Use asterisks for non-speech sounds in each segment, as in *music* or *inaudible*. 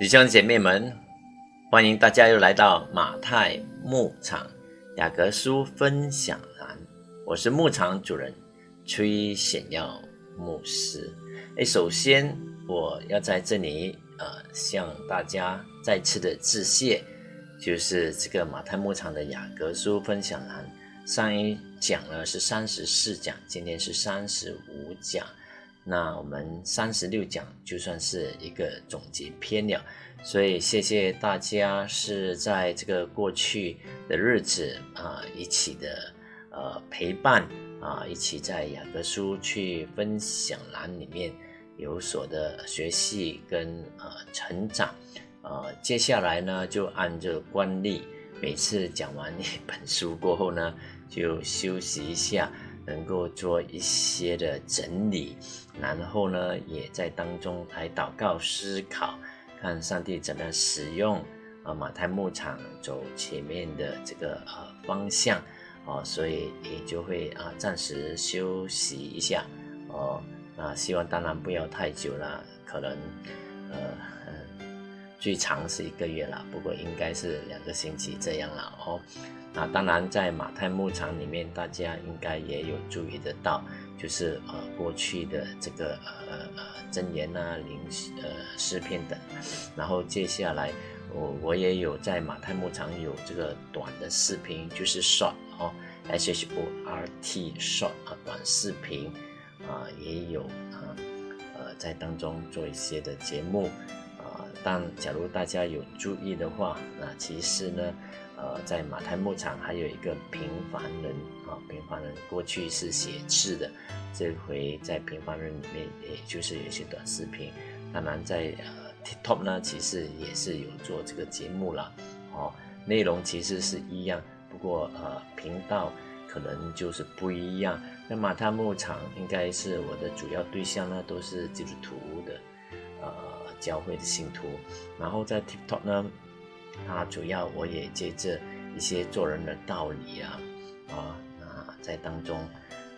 弟兄姐妹们，欢迎大家又来到马太牧场雅各书分享栏。我是牧场主人崔显耀牧师。哎，首先我要在这里呃向大家再次的致谢，就是这个马太牧场的雅各书分享栏上一讲呢是三十四讲，今天是三十五讲。那我们三十六讲就算是一个总结篇了，所以谢谢大家是在这个过去的日子啊一起的呃陪伴啊一起在雅各书去分享栏里面有所的学习跟呃成长，呃接下来呢就按着惯例，每次讲完一本书过后呢就休息一下。能够做一些的整理，然后呢，也在当中来祷告思考，看上帝怎么样使用啊马太牧场走前面的这个呃方向哦，所以也就会啊暂时休息一下哦，那希望当然不要太久了，可能呃最长是一个月了，不过应该是两个星期这样了哦。那当然，在马太牧场里面，大家应该也有注意得到，就是呃过去的这个呃呃真言啊、灵呃诗篇等。然后接下来，我我也有在马太牧场有这个短的视频，就是 short 哦，S H O R T short 啊短视频啊也有啊呃在当中做一些的节目。但假如大家有注意的话，那其实呢。呃，在马太牧场还有一个平凡人啊，平凡人过去是写字的，这回在平凡人里面，也就是有些短视频。当然，在呃 TikTok 呢，其实也是有做这个节目了，哦，内容其实是一样，不过呃频道可能就是不一样。那马太牧场应该是我的主要对象呢，都是基督徒教会的信徒，然后在 TikTok 呢。它主要我也借着一些做人的道理啊，啊，那在当中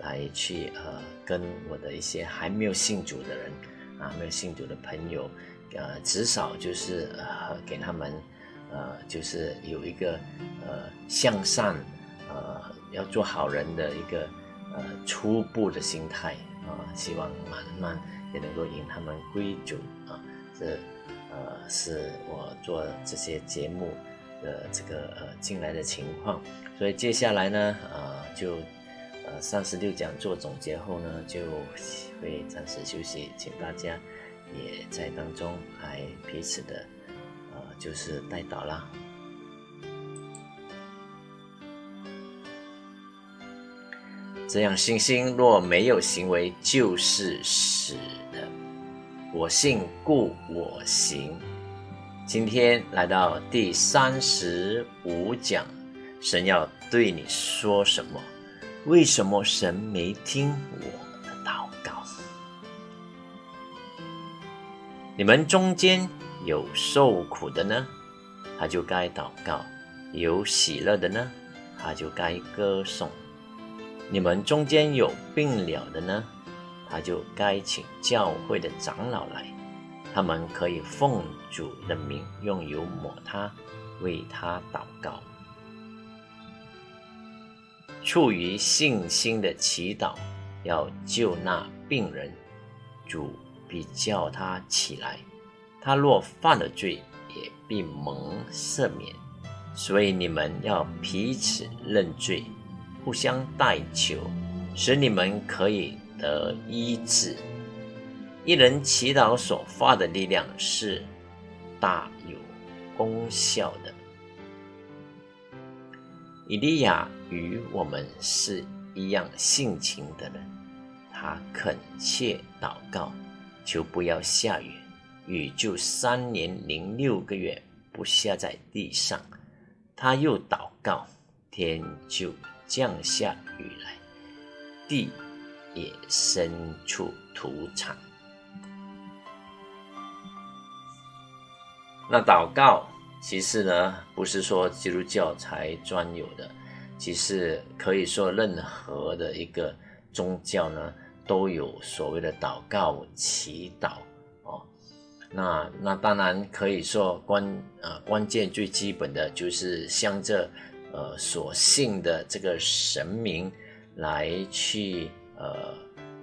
来去呃跟我的一些还没有信主的人啊，没有信主的朋友，呃，至少就是呃给他们呃就是有一个呃向善呃要做好人的一个呃初步的心态啊，希望慢慢也能够引他们归主啊，这。呃，是我做这些节目的这个呃进来的情况，所以接下来呢，呃，就呃三十六讲做总结后呢，就会暂时休息，请大家也在当中来彼此的呃就是带导啦。这样信心若没有行为，就是死。我信故我行。今天来到第三十五讲，神要对你说什么？为什么神没听我的祷告？你们中间有受苦的呢，他就该祷告；有喜乐的呢，他就该歌颂。你们中间有病了的呢？他就该请教会的长老来，他们可以奉主的名用油抹他，为他祷告。出于信心的祈祷，要救那病人，主必叫他起来。他若犯了罪，也必蒙赦免。所以你们要彼此认罪，互相代求，使你们可以。的医治，一人祈祷所发的力量是大有功效的。以利亚与我们是一样性情的人，他恳切祷告，求不要下雨，雨就三年零六个月不下在地上。他又祷告，天就降下雨来，地。也身处土产。那祷告其实呢，不是说基督教才专有的，其实可以说任何的一个宗教呢，都有所谓的祷告祈祷哦。那那当然可以说关呃关键最基本的就是向着呃所信的这个神明来去呃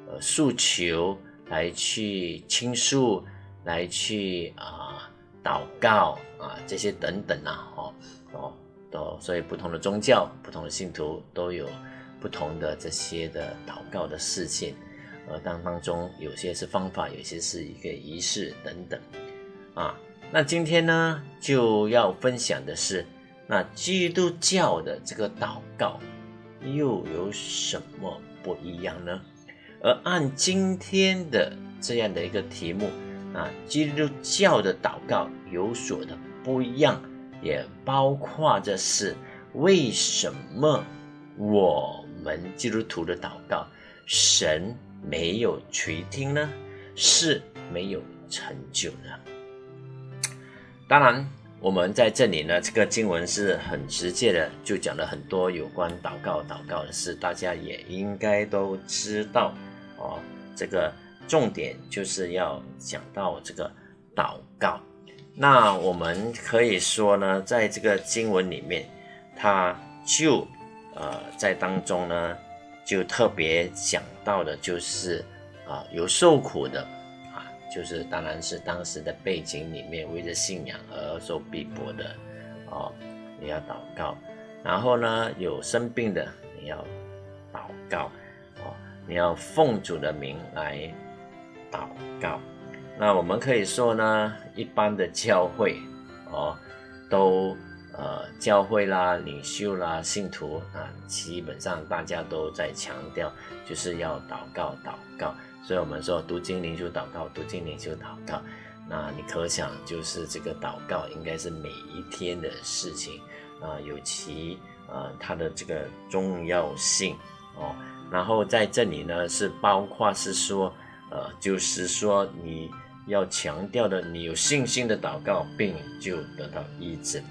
呃诉求，来去倾诉，来去啊祷告啊这些等等啊，哦哦都所以不同的宗教、不同的信徒都有不同的这些的祷告的事情。呃，当当中有些是方法，有些是一个仪式等等，啊，那今天呢就要分享的是，那基督教的这个祷告又有什么不一样呢？而按今天的这样的一个题目，啊，基督教的祷告有所的不一样，也包括着是为什么我们基督徒的祷告神。没有垂听呢，是没有成就呢。当然，我们在这里呢，这个经文是很直接的，就讲了很多有关祷告、祷告的事，大家也应该都知道哦。这个重点就是要讲到这个祷告。那我们可以说呢，在这个经文里面，它就呃在当中呢。就特别讲到的，就是啊，有受苦的，就是当然是当时的背景里面，为着信仰而受逼迫的哦，你要祷告。然后呢，有生病的，你要祷告哦，你要奉主的名来祷告。那我们可以说呢，一般的教会哦，都。呃，教会啦、领袖啦、信徒啊，基本上大家都在强调，就是要祷告、祷告。所以我们说读经、灵修祷告，读经、灵修祷告。那你可想，就是这个祷告应该是每一天的事情啊，有其呃它的这个重要性哦。然后在这里呢，是包括是说，呃，就是说你要强调的，你有信心的祷告，病就得到医治。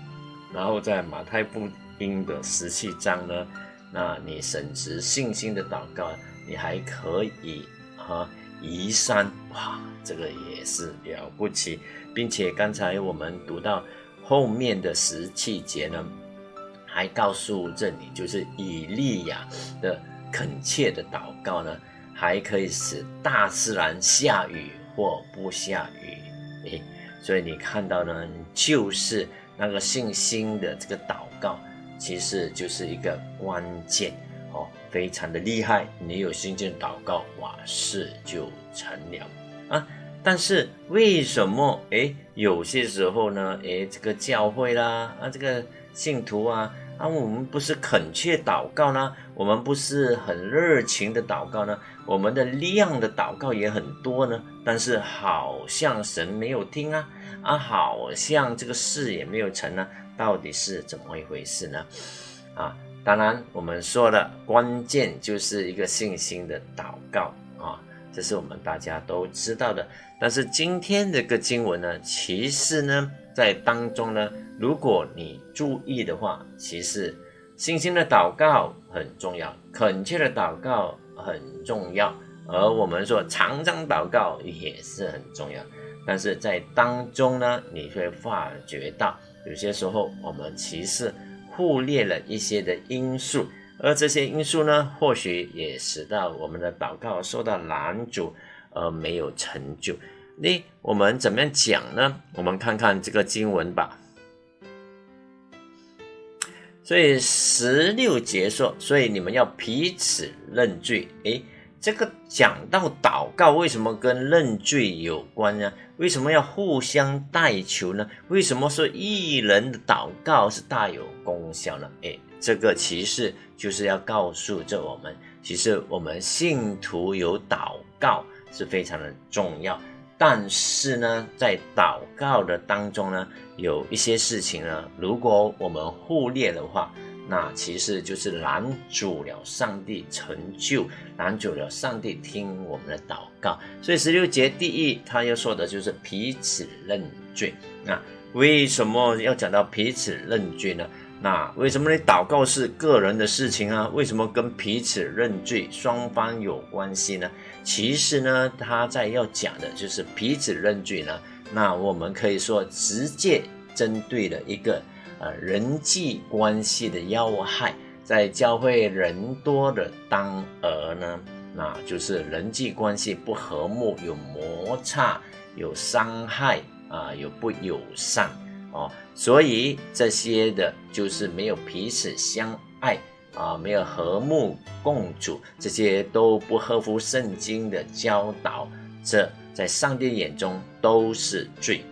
然后在马太福音的十七章呢，那你审持信心的祷告，你还可以哈移山哇，这个也是了不起，并且刚才我们读到后面的十七节呢，还告诉这里就是以利亚的恳切的祷告呢，还可以使大自然下雨或不下雨，诶，所以你看到呢，就是。那个信心的这个祷告，其实就是一个关键，非常的厉害。你有信心祷告，哇，事就成了啊。但是为什么哎，有些时候呢，哎，这个教会啦，啊，这个信徒啊，啊，我们不是恳切祷告呢？我们不是很热情的祷告呢？我们的量的祷告也很多呢，但是好像神没有听啊。啊，好像这个事也没有成呢，到底是怎么一回事呢？啊，当然我们说的关键就是一个信心的祷告啊，这是我们大家都知道的。但是今天这个经文呢，其实呢，在当中呢，如果你注意的话，其实信心的祷告很重要，恳切的祷告很重要，而我们说常常祷告也是很重要。但是在当中呢，你会发觉到有些时候我们其实忽略了一些的因素，而这些因素呢，或许也使到我们的祷告受到拦阻而没有成就。那我们怎么样讲呢？我们看看这个经文吧。所以十六节说，所以你们要彼此认罪。诶，这个讲到祷告，为什么跟认罪有关呢？为什么要互相代求呢？为什么说一人的祷告是大有功效呢？诶，这个其实就是要告诉着我们，其实我们信徒有祷告是非常的重要。但是呢，在祷告的当中呢，有一些事情呢，如果我们忽略的话，那其实就是拦阻了上帝成就，拦阻了上帝听我们的祷告。所以十六节第一，他要说的就是彼此认罪。那为什么要讲到彼此认罪呢？那为什么你祷告是个人的事情啊？为什么跟彼此认罪双方有关系呢？其实呢，他在要讲的就是彼此认罪呢。那我们可以说直接针对了一个人际关系的要害，在教会人多的当儿呢，那就是人际关系不和睦，有摩擦，有伤害啊，有不友善哦，所以这些的就是没有彼此相爱。啊，没有和睦共处，这些都不合乎圣经的教导，这在上帝眼中都是罪。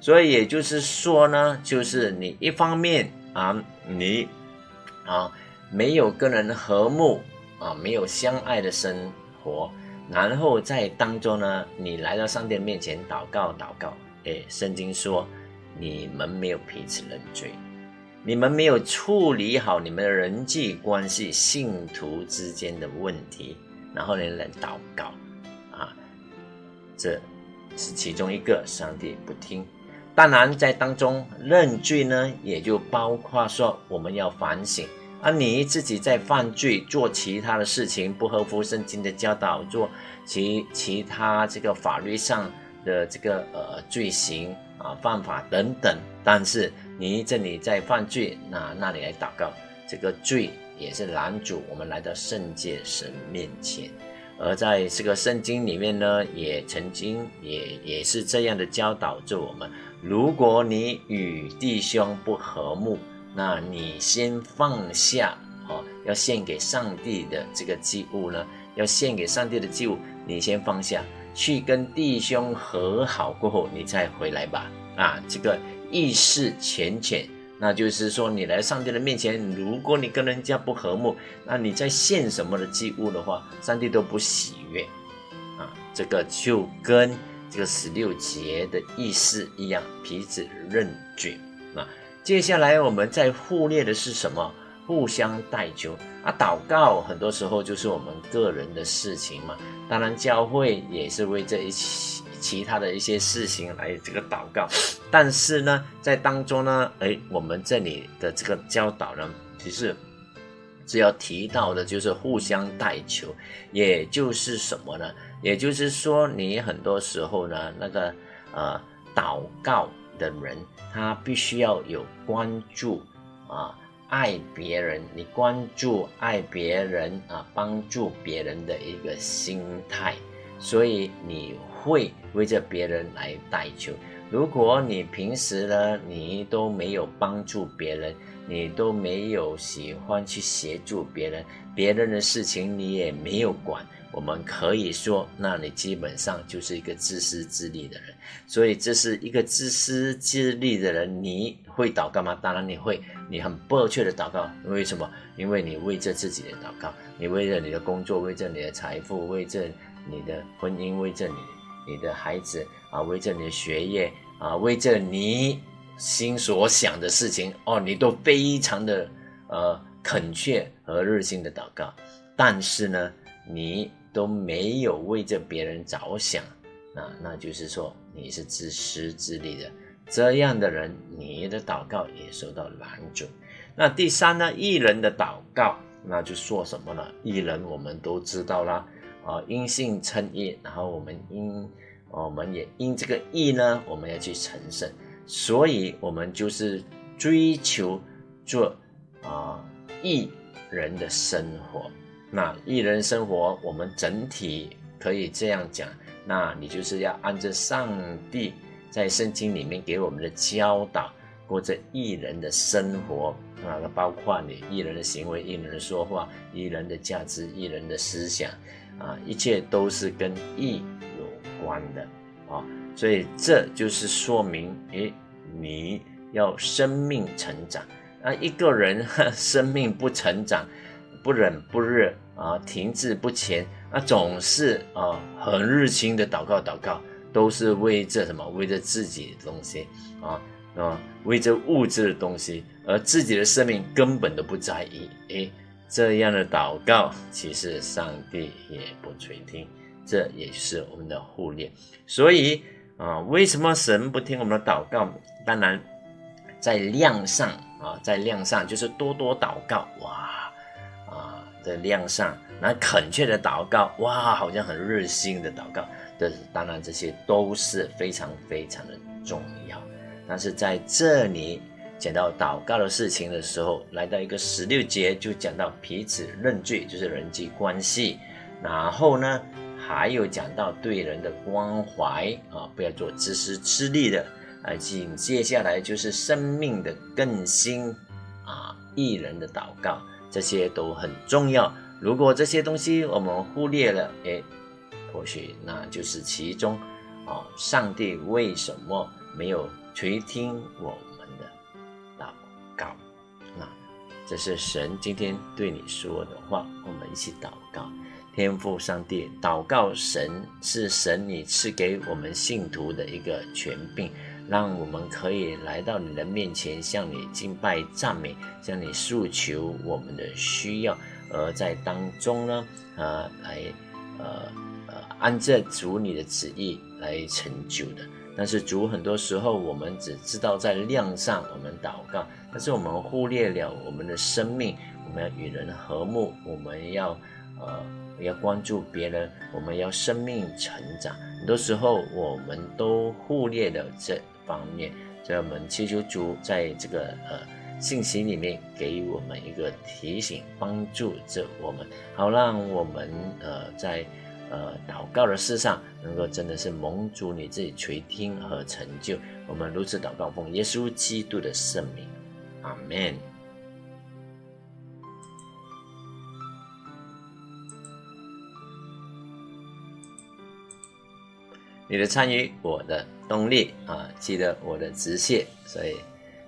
所以也就是说呢，就是你一方面啊，你啊没有跟人和睦啊，没有相爱的生活，然后在当中呢，你来到上帝面前祷告祷告，哎，圣经说你们没有彼此认罪。你们没有处理好你们的人际关系、信徒之间的问题，然后呢来祷告，啊，这是其中一个，上帝不听。当然，在当中认罪呢，也就包括说我们要反省，而你自己在犯罪、做其他的事情不合乎圣经的教导，做其其他这个法律上的这个呃罪行啊、犯法等等，但是。你这里在犯罪，那那里来祷告，这个罪也是拦阻我们来到圣界神面前。而在这个圣经里面呢，也曾经也也是这样的教导着我们：如果你与弟兄不和睦，那你先放下哦，要献给上帝的这个祭物呢，要献给上帝的祭物，你先放下去跟弟兄和好过后，你再回来吧。啊，这个。意识浅浅，那就是说，你来上帝的面前，如果你跟人家不和睦，那你在献什么的祭物的话，上帝都不喜悦啊。这个就跟这个十六节的意思一样，彼此认罪啊。接下来我们在忽略的是什么？互相代求啊，祷告很多时候就是我们个人的事情嘛。当然，教会也是为这一起。其他的一些事情来这个祷告，但是呢，在当中呢，哎，我们这里的这个教导呢，其实只要提到的就是互相代求，也就是什么呢？也就是说，你很多时候呢，那个呃，祷告的人，他必须要有关注啊，爱别人，你关注爱别人啊，帮助别人的一个心态，所以你。会为着别人来代求。如果你平时呢，你都没有帮助别人，你都没有喜欢去协助别人，别人的事情你也没有管，我们可以说，那你基本上就是一个自私自利的人。所以，这是一个自私自利的人，你会祷告吗？当然你会，你很迫切的祷告。为什么？因为你为着自己的祷告，你为着你的工作，为着你的财富，为着你的婚姻，为着你。你的孩子啊，为着你的学业啊，为着你心所想的事情哦，你都非常的呃恳切和热心的祷告，但是呢，你都没有为着别人着想，啊那就是说你是自私自利的这样的人，你的祷告也受到拦阻。那第三呢，艺人的祷告，那就说什么呢？艺人我们都知道啦。啊，因信称义，然后我们因，我们也因这个义呢，我们要去成圣，所以我们就是追求做啊义人的生活。那义人生活，我们整体可以这样讲，那你就是要按照上帝在圣经里面给我们的教导，过着义人的生活啊，包括你义人的行为、义人的说话、义人的价值、义人的思想。啊，一切都是跟义有关的啊，所以这就是说明，诶，你要生命成长啊。一个人 *laughs* 生命不成长，不冷不热啊，停滞不前啊，总是啊很热情的祷告祷告，都是为这什么？为着自己的东西啊啊，为着物质的东西，而自己的生命根本都不在意，诶。这样的祷告，其实上帝也不垂听，这也是我们的忽略。所以啊，为什么神不听我们的祷告？当然，在量上啊，在量上就是多多祷告，哇啊，在量上，那恳切的祷告，哇，好像很热心的祷告。的，当然这些都是非常非常的重要。但是在这里讲到祷告的事情的时候，来到一个十六节就讲到彼此认罪，就是人际关系。然后呢，还有讲到对人的关怀啊，不要做自私自利的啊。紧接下来就是生命的更新啊，艺人的祷告，这些都很重要。如果这些东西我们忽略了，哎，或许那就是其中啊，上帝为什么没有垂听我祷告？那这是神今天对你说的话，我们一起祷告。天父上帝，祷告神是神你赐给我们信徒的一个权柄，让我们可以来到你的面前，向你敬拜赞美，向你诉求我们的需要，而在当中呢，啊，来，呃呃，按着主你的旨意来成就的。但是主很多时候我们只知道在量上我们祷告，但是我们忽略了我们的生命，我们要与人和睦，我们要呃。要关注别人，我们要生命成长。很多时候，我们都忽略了这方面。所以我们祈求主在这个呃信息里面给我们一个提醒，帮助着我们，好让我们呃在呃祷告的事上，能够真的是蒙主你自己垂听和成就。我们如此祷告，奉耶稣基督的圣名，阿门。你的参与，我的动力啊！记得我的直谢，所以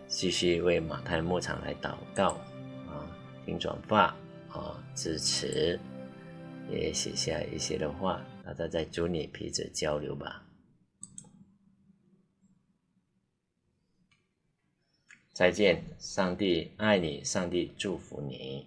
继续为马太牧场来祷告啊，听转发啊，支持，也写下一些的话，大家在主里彼此交流吧。再见，上帝爱你，上帝祝福你。